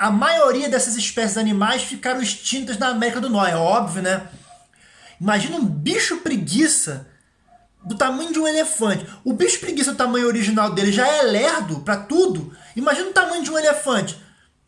a maioria dessas espécies animais ficaram extintas na América do Norte, é óbvio, né? Imagina um bicho preguiça do tamanho de um elefante. O bicho preguiça, o tamanho original dele, já é lerdo para tudo. Imagina o tamanho de um elefante.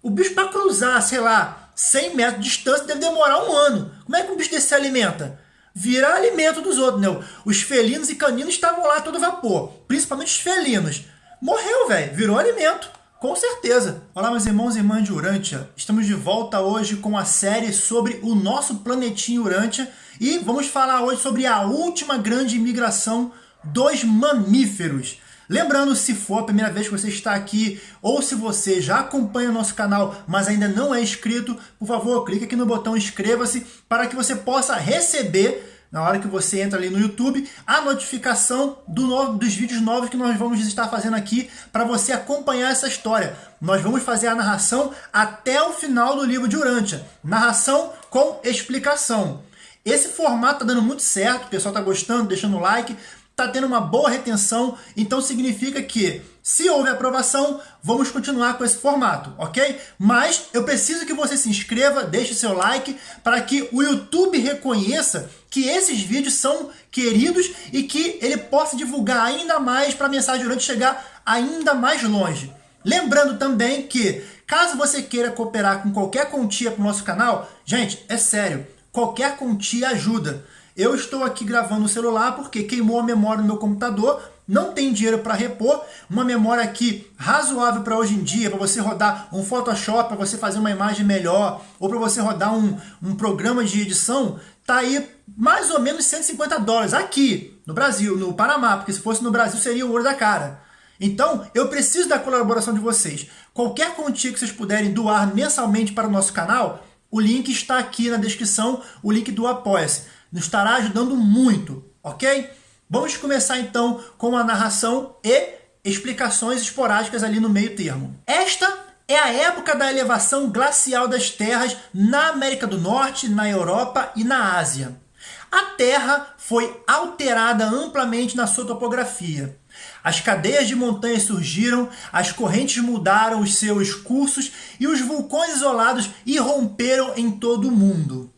O bicho para cruzar, sei lá, 100 metros de distância deve demorar um ano. Como é que um bicho desse se alimenta? Vira alimento dos outros, né? Os felinos e caninos estavam lá todo vapor. Principalmente os felinos. Morreu, velho. Virou alimento. Com certeza! Olá meus irmãos e irmãs de Urântia, estamos de volta hoje com a série sobre o nosso planetinho Urântia e vamos falar hoje sobre a última grande migração dos mamíferos. Lembrando, se for a primeira vez que você está aqui ou se você já acompanha o nosso canal, mas ainda não é inscrito, por favor, clique aqui no botão inscreva-se para que você possa receber na hora que você entra ali no YouTube, a notificação do novo, dos vídeos novos que nós vamos estar fazendo aqui para você acompanhar essa história. Nós vamos fazer a narração até o final do livro de Urântia. Narração com explicação. Esse formato tá dando muito certo, o pessoal tá gostando, deixando o like, tá tendo uma boa retenção, então significa que se houver aprovação, vamos continuar com esse formato, ok? Mas eu preciso que você se inscreva, deixe seu like, para que o YouTube reconheça que esses vídeos são queridos e que ele possa divulgar ainda mais para a mensagem durante chegar ainda mais longe. Lembrando também que, caso você queira cooperar com qualquer quantia para o nosso canal, gente, é sério, qualquer quantia ajuda. Eu estou aqui gravando no celular porque queimou a memória no meu computador, não tem dinheiro para repor, uma memória aqui razoável para hoje em dia, para você rodar um Photoshop, para você fazer uma imagem melhor, ou para você rodar um, um programa de edição, tá aí mais ou menos 150 dólares aqui no Brasil, no Panamá, porque se fosse no Brasil seria o ouro da cara. Então, eu preciso da colaboração de vocês. Qualquer quantia que vocês puderem doar mensalmente para o nosso canal, o link está aqui na descrição, o link do Apoia-se. Nos estará ajudando muito, ok? Vamos começar então com a narração e explicações esporádicas ali no meio termo. Esta é a época da elevação glacial das terras na América do Norte, na Europa e na Ásia. A Terra foi alterada amplamente na sua topografia. As cadeias de montanhas surgiram, as correntes mudaram os seus cursos e os vulcões isolados irromperam em todo o mundo.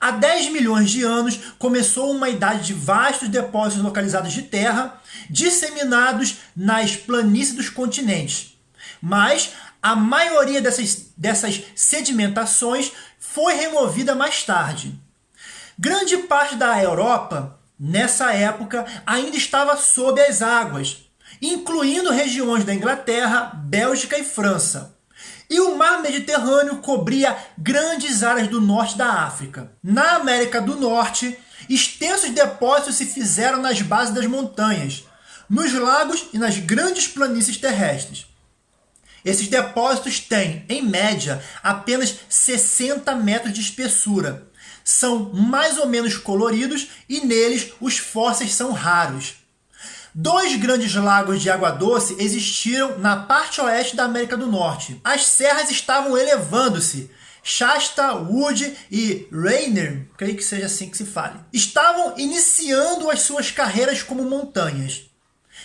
Há 10 milhões de anos começou uma idade de vastos depósitos localizados de terra, disseminados nas planícies dos continentes. Mas a maioria dessas, dessas sedimentações foi removida mais tarde. Grande parte da Europa, nessa época, ainda estava sob as águas, incluindo regiões da Inglaterra, Bélgica e França e o mar Mediterrâneo cobria grandes áreas do norte da África. Na América do Norte, extensos depósitos se fizeram nas bases das montanhas, nos lagos e nas grandes planícies terrestres. Esses depósitos têm, em média, apenas 60 metros de espessura. São mais ou menos coloridos e neles os fósseis são raros. Dois grandes lagos de água doce existiram na parte oeste da América do Norte. As serras estavam elevando-se. Shasta, Wood e Rainer, creio que seja assim que se fale, estavam iniciando as suas carreiras como montanhas.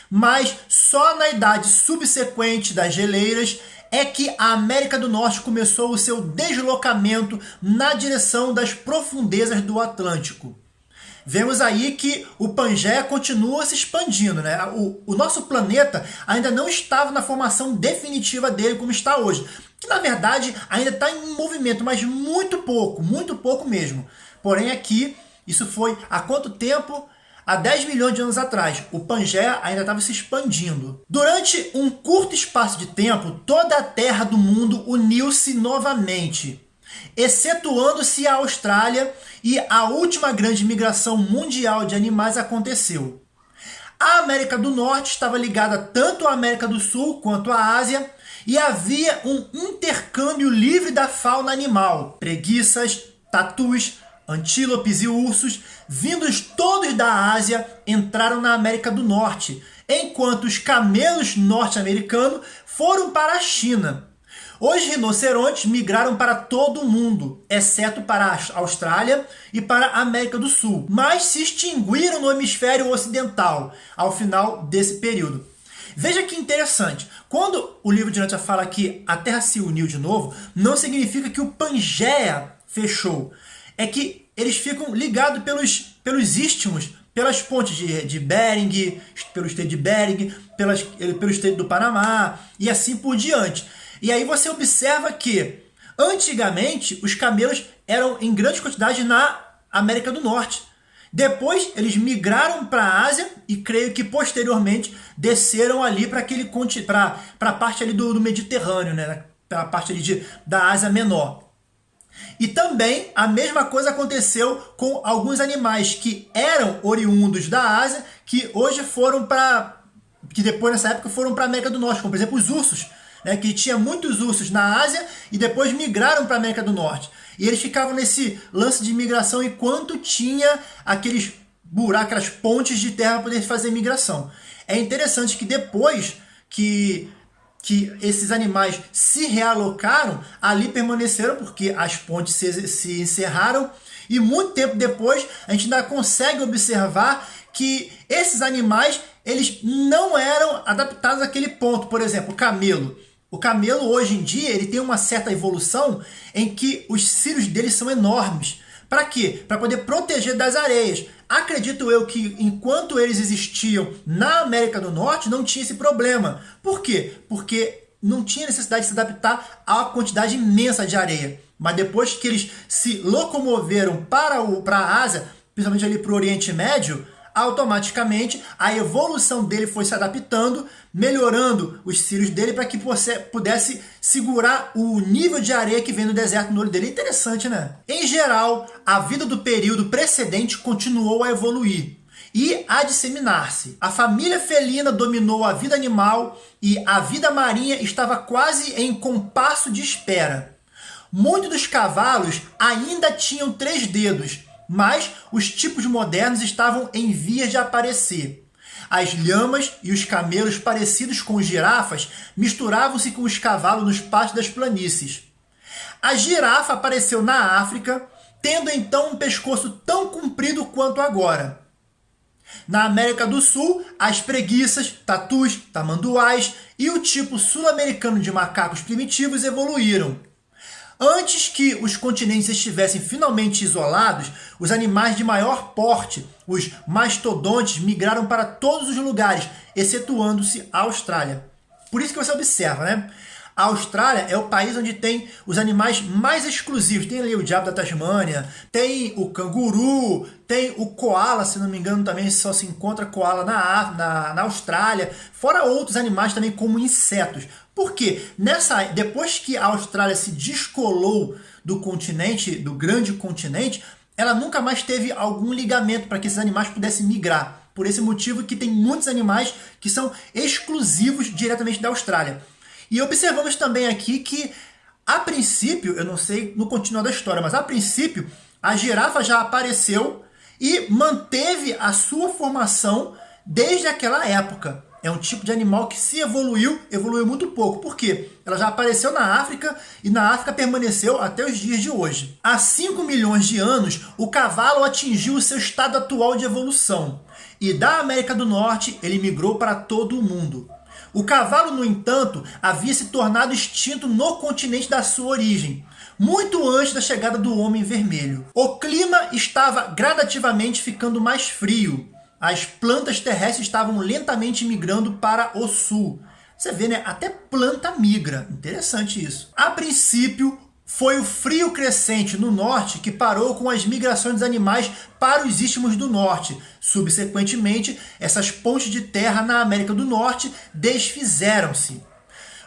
Mas só na idade subsequente das geleiras é que a América do Norte começou o seu deslocamento na direção das profundezas do Atlântico vemos aí que o Pangeia continua se expandindo. Né? O, o nosso planeta ainda não estava na formação definitiva dele como está hoje. Que na verdade ainda está em movimento, mas muito pouco, muito pouco mesmo. Porém aqui, isso foi há quanto tempo? Há 10 milhões de anos atrás, o Pangeia ainda estava se expandindo. Durante um curto espaço de tempo, toda a Terra do mundo uniu-se novamente excetuando-se a Austrália e a última grande migração mundial de animais aconteceu. A América do Norte estava ligada tanto à América do Sul quanto à Ásia e havia um intercâmbio livre da fauna animal, preguiças, tatus, antílopes e ursos, vindos todos da Ásia, entraram na América do Norte, enquanto os camelos norte-americanos foram para a China. Os rinocerontes migraram para todo o mundo, exceto para a Austrália e para a América do Sul, mas se extinguiram no hemisfério ocidental ao final desse período. Veja que interessante. Quando o livro de Nantia fala que a Terra se uniu de novo, não significa que o Pangeia fechou. É que eles ficam ligados pelos, pelos istmos, pelas pontes de, de Bering, pelo estreito de Bering, pelas, pelo estreito do Panamá e assim por diante. E aí você observa que antigamente os camelos eram em grande quantidade na América do Norte. Depois eles migraram para a Ásia e creio que posteriormente desceram ali para aquele para a parte ali do, do Mediterrâneo, né? Para a parte ali de, da Ásia Menor. E também a mesma coisa aconteceu com alguns animais que eram oriundos da Ásia, que hoje foram para que depois nessa época foram para a América do Norte, como por exemplo os ursos, né, que tinha muitos ursos na Ásia e depois migraram para a América do Norte. E eles ficavam nesse lance de migração enquanto tinha aqueles buracos, aquelas pontes de terra para poder fazer migração. É interessante que depois que, que esses animais se realocaram, ali permaneceram porque as pontes se, se encerraram e muito tempo depois a gente ainda consegue observar que esses animais eles não eram adaptados àquele ponto. Por exemplo, o camelo. O camelo hoje em dia ele tem uma certa evolução em que os cílios dele são enormes. Para quê? Para poder proteger das areias. Acredito eu que enquanto eles existiam na América do Norte não tinha esse problema. Por quê? Porque não tinha necessidade de se adaptar à quantidade imensa de areia. Mas depois que eles se locomoveram para, o, para a Ásia, principalmente ali para o Oriente Médio, automaticamente a evolução dele foi se adaptando, melhorando os cílios dele para que pudesse segurar o nível de areia que vem no deserto no olho dele. Interessante, né? Em geral, a vida do período precedente continuou a evoluir e a disseminar-se. A família felina dominou a vida animal e a vida marinha estava quase em compasso de espera. Muitos dos cavalos ainda tinham três dedos, mas os tipos modernos estavam em vias de aparecer. As lhamas e os camelos parecidos com girafas misturavam-se com os cavalos nos pastos das planícies. A girafa apareceu na África, tendo então um pescoço tão comprido quanto agora. Na América do Sul, as preguiças, tatus, tamanduás e o tipo sul-americano de macacos primitivos evoluíram. Antes que os continentes estivessem finalmente isolados, os animais de maior porte, os mastodontes, migraram para todos os lugares, excetuando-se a Austrália. Por isso que você observa, né? A Austrália é o país onde tem os animais mais exclusivos. Tem ali o diabo da Tasmânia, tem o canguru, tem o koala, se não me engano, também só se encontra koala na, na, na Austrália, fora outros animais também como insetos. Por quê? Nessa, depois que a Austrália se descolou do continente, do grande continente, ela nunca mais teve algum ligamento para que esses animais pudessem migrar. Por esse motivo que tem muitos animais que são exclusivos diretamente da Austrália. E observamos também aqui que, a princípio, eu não sei no continuar da história, mas a princípio, a girafa já apareceu e manteve a sua formação desde aquela época. É um tipo de animal que se evoluiu, evoluiu muito pouco. Por quê? Ela já apareceu na África e na África permaneceu até os dias de hoje. Há 5 milhões de anos, o cavalo atingiu o seu estado atual de evolução. E da América do Norte, ele migrou para todo o mundo. O cavalo, no entanto, havia se tornado extinto no continente da sua origem, muito antes da chegada do Homem Vermelho. O clima estava gradativamente ficando mais frio. As plantas terrestres estavam lentamente migrando para o sul. Você vê, né? Até planta migra. Interessante isso. A princípio, foi o frio crescente no norte que parou com as migrações dos animais para os istmos do norte. Subsequentemente, essas pontes de terra na América do Norte desfizeram-se.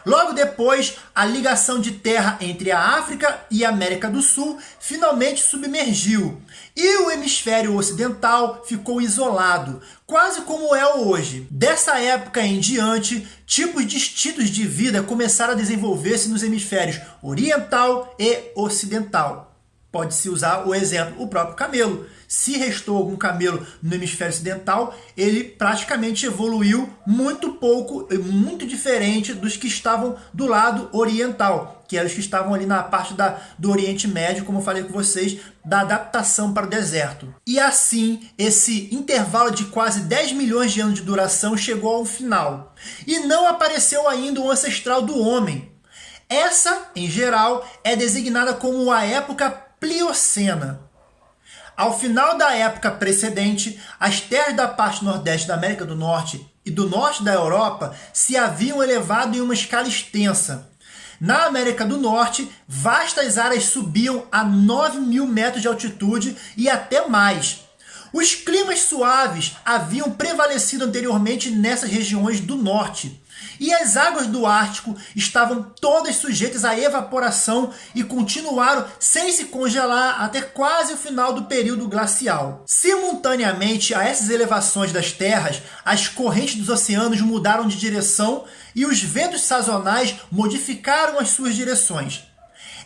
Logo depois, a ligação de terra entre a África e a América do Sul finalmente submergiu e o hemisfério ocidental ficou isolado, quase como é hoje. Dessa época em diante, tipos distintos de vida começaram a desenvolver-se nos hemisférios oriental e ocidental. Pode-se usar o exemplo, o próprio camelo. Se restou algum camelo no hemisfério ocidental, ele praticamente evoluiu muito pouco, muito diferente dos que estavam do lado oriental. Que eram os que estavam ali na parte da, do Oriente Médio, como eu falei com vocês, da adaptação para o deserto. E assim, esse intervalo de quase 10 milhões de anos de duração chegou ao final. E não apareceu ainda o ancestral do homem. Essa, em geral, é designada como a época Pliocena. Ao final da época precedente, as terras da parte nordeste da América do Norte e do norte da Europa se haviam elevado em uma escala extensa. Na América do Norte, vastas áreas subiam a 9 mil metros de altitude e até mais. Os climas suaves haviam prevalecido anteriormente nessas regiões do norte. E as águas do Ártico estavam todas sujeitas à evaporação e continuaram sem se congelar até quase o final do período glacial. Simultaneamente a essas elevações das terras, as correntes dos oceanos mudaram de direção e os ventos sazonais modificaram as suas direções.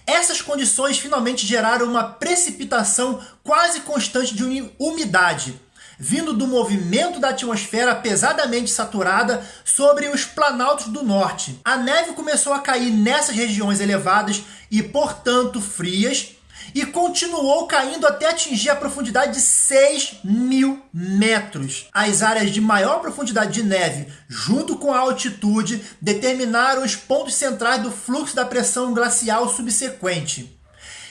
Essas condições finalmente geraram uma precipitação quase constante de umidade, vindo do movimento da atmosfera pesadamente saturada sobre os planaltos do norte. A neve começou a cair nessas regiões elevadas e, portanto, frias, e continuou caindo até atingir a profundidade de 6 mil metros. As áreas de maior profundidade de neve, junto com a altitude, determinaram os pontos centrais do fluxo da pressão glacial subsequente.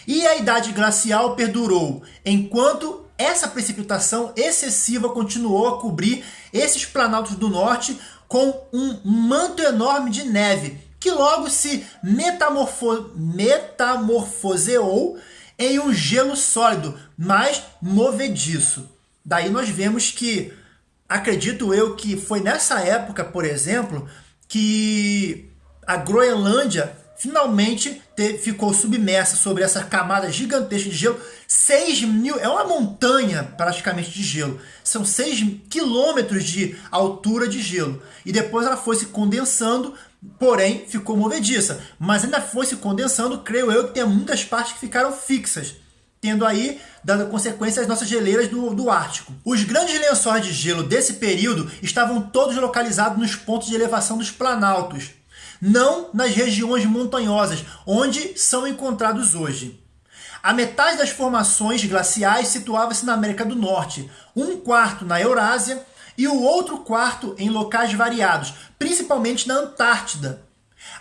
E a idade glacial perdurou, enquanto essa precipitação excessiva continuou a cobrir esses planaltos do norte com um manto enorme de neve, que logo se metamorfo metamorfoseou em um gelo sólido, mas movediço. Daí nós vemos que, acredito eu, que foi nessa época, por exemplo, que a Groenlândia finalmente te, ficou submersa sobre essa camada gigantesca de gelo. 6 mil, é uma montanha praticamente de gelo. São 6 quilômetros de altura de gelo. E depois ela foi se condensando, porém ficou movediça. Mas ainda foi se condensando, creio eu que tem muitas partes que ficaram fixas. Tendo aí, dando consequência, as nossas geleiras do, do Ártico. Os grandes lençóis de gelo desse período estavam todos localizados nos pontos de elevação dos planaltos, não nas regiões montanhosas, onde são encontrados hoje. A metade das formações glaciais situava-se na América do Norte, um quarto na Eurásia e o outro quarto em locais variados, principalmente na Antártida.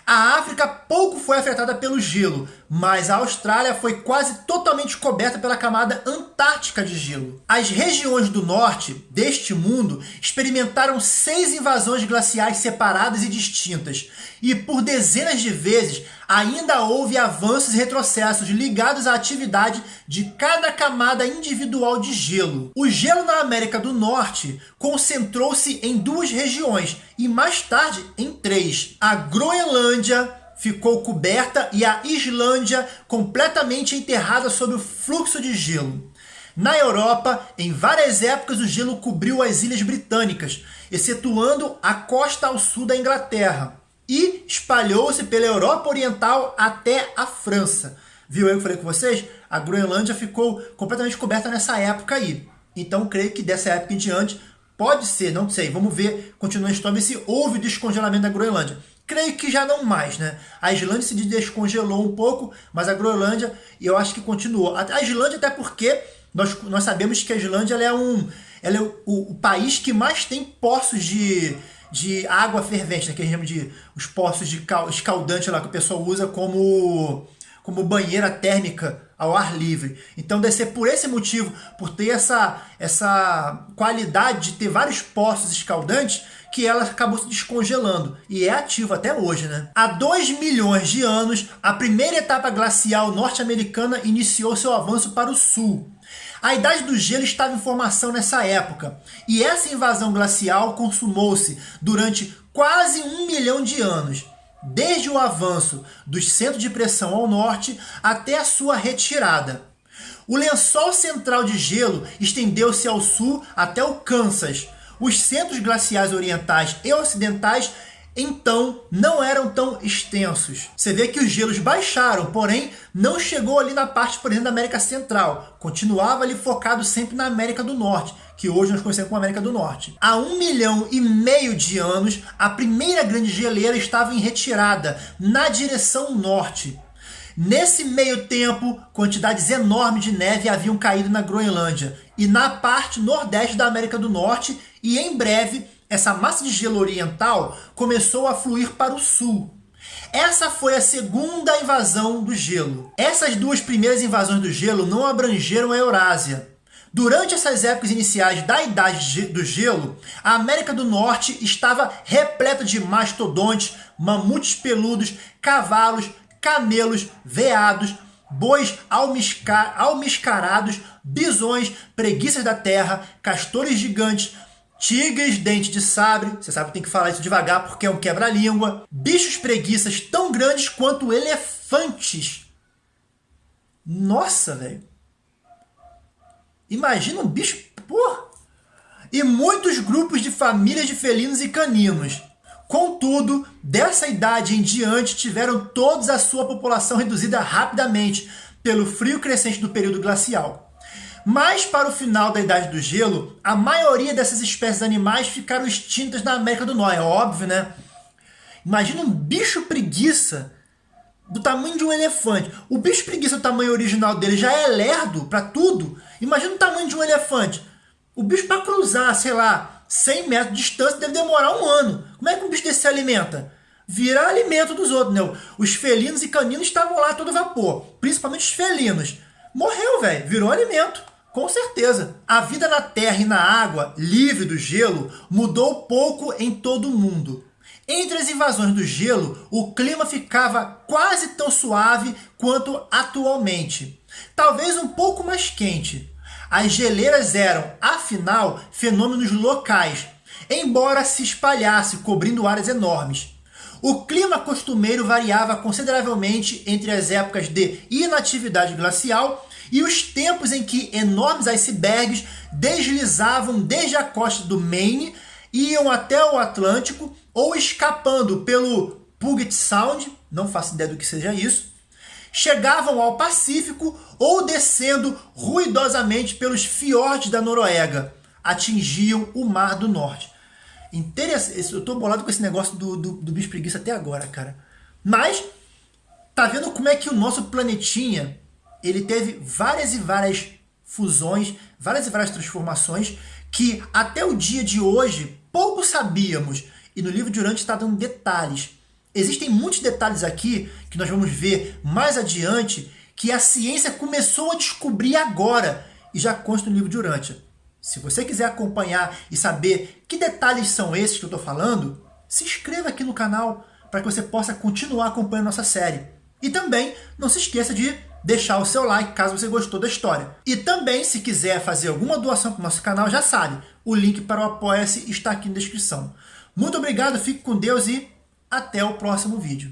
A África pouco foi afetada pelo gelo, mas a Austrália foi quase totalmente coberta pela camada antártica de gelo. As regiões do norte deste mundo experimentaram seis invasões glaciais separadas e distintas, e por dezenas de vezes ainda houve avanços e retrocessos ligados à atividade de cada camada individual de gelo. O gelo na América do Norte concentrou-se em duas regiões e mais tarde em três. A Groenlândia ficou coberta e a Islândia completamente enterrada sob o fluxo de gelo. Na Europa, em várias épocas, o gelo cobriu as ilhas britânicas, excetuando a costa ao sul da Inglaterra e espalhou-se pela Europa Oriental até a França. Viu eu que falei com vocês? A Groenlândia ficou completamente coberta nessa época aí. Então, creio que dessa época em diante, pode ser, não sei, vamos ver, continua a história, se houve descongelamento da Groenlândia. Creio que já não mais, né? A Islândia se descongelou um pouco, mas a Groenlândia, eu acho que continuou. A Islândia até porque nós, nós sabemos que a Islândia é, um, ela é o, o, o país que mais tem poços de de água fervente, né, que a gente chama de os poços de escaldante lá que o pessoal usa como, como banheira térmica ao ar livre. Então deve ser por esse motivo, por ter essa, essa qualidade de ter vários poços escaldantes, que ela acabou se descongelando e é ativa até hoje. Né? Há 2 milhões de anos, a primeira etapa glacial norte-americana iniciou seu avanço para o sul. A idade do gelo estava em formação nessa época, e essa invasão glacial consumou-se durante quase um milhão de anos, desde o avanço dos centros de pressão ao norte até a sua retirada. O lençol central de gelo estendeu-se ao sul até o Kansas. Os centros glaciais orientais e ocidentais então não eram tão extensos. Você vê que os gelos baixaram, porém não chegou ali na parte, por exemplo, da América Central. Continuava ali focado sempre na América do Norte, que hoje nós conhecemos como América do Norte. Há um milhão e meio de anos, a primeira grande geleira estava em retirada, na direção norte. Nesse meio tempo, quantidades enormes de neve haviam caído na Groenlândia e na parte nordeste da América do Norte, e em breve essa massa de gelo oriental começou a fluir para o sul. Essa foi a segunda invasão do gelo. Essas duas primeiras invasões do gelo não abrangeram a Eurásia. Durante essas épocas iniciais da Idade do Gelo, a América do Norte estava repleta de mastodontes, mamutes peludos, cavalos, camelos, veados, bois almiscarados, bisões, preguiças da terra, castores gigantes, tigres, dente de sabre, você sabe que tem que falar isso devagar porque é um quebra-língua, bichos preguiças tão grandes quanto elefantes. Nossa, velho. Imagina um bicho, pô. E muitos grupos de famílias de felinos e caninos. Contudo, dessa idade em diante tiveram todos a sua população reduzida rapidamente pelo frio crescente do período glacial. Mas para o final da Idade do Gelo, a maioria dessas espécies animais ficaram extintas na América do Norte, é óbvio, né? Imagina um bicho preguiça do tamanho de um elefante. O bicho preguiça, o tamanho original dele, já é lerdo para tudo. Imagina o tamanho de um elefante. O bicho para cruzar, sei lá, 100 metros de distância deve demorar um ano. Como é que um bicho desse se alimenta? Vira alimento dos outros, né? Os felinos e caninos estavam lá todo vapor, principalmente os felinos. Morreu, velho, virou alimento. Com certeza. A vida na terra e na água, livre do gelo, mudou pouco em todo o mundo. Entre as invasões do gelo, o clima ficava quase tão suave quanto atualmente. Talvez um pouco mais quente. As geleiras eram, afinal, fenômenos locais, embora se espalhasse cobrindo áreas enormes. O clima costumeiro variava consideravelmente entre as épocas de inatividade glacial e os tempos em que enormes icebergs deslizavam desde a costa do Maine, iam até o Atlântico ou escapando pelo Puget Sound, não faço ideia do que seja isso, chegavam ao Pacífico ou descendo ruidosamente pelos fiordes da Noruega, atingiam o Mar do Norte. Interessante, eu tô bolado com esse negócio do, do, do bicho preguiça até agora, cara. Mas, tá vendo como é que o nosso planetinha ele teve várias e várias fusões, várias e várias transformações que até o dia de hoje pouco sabíamos. E no livro de Urante está dando detalhes. Existem muitos detalhes aqui que nós vamos ver mais adiante que a ciência começou a descobrir agora e já consta no livro de Urântia. Se você quiser acompanhar e saber que detalhes são esses que eu estou falando, se inscreva aqui no canal para que você possa continuar acompanhando nossa série. E também não se esqueça de deixar o seu like caso você gostou da história. E também, se quiser fazer alguma doação para o nosso canal, já sabe, o link para o Apoia-se está aqui na descrição. Muito obrigado, fique com Deus e até o próximo vídeo.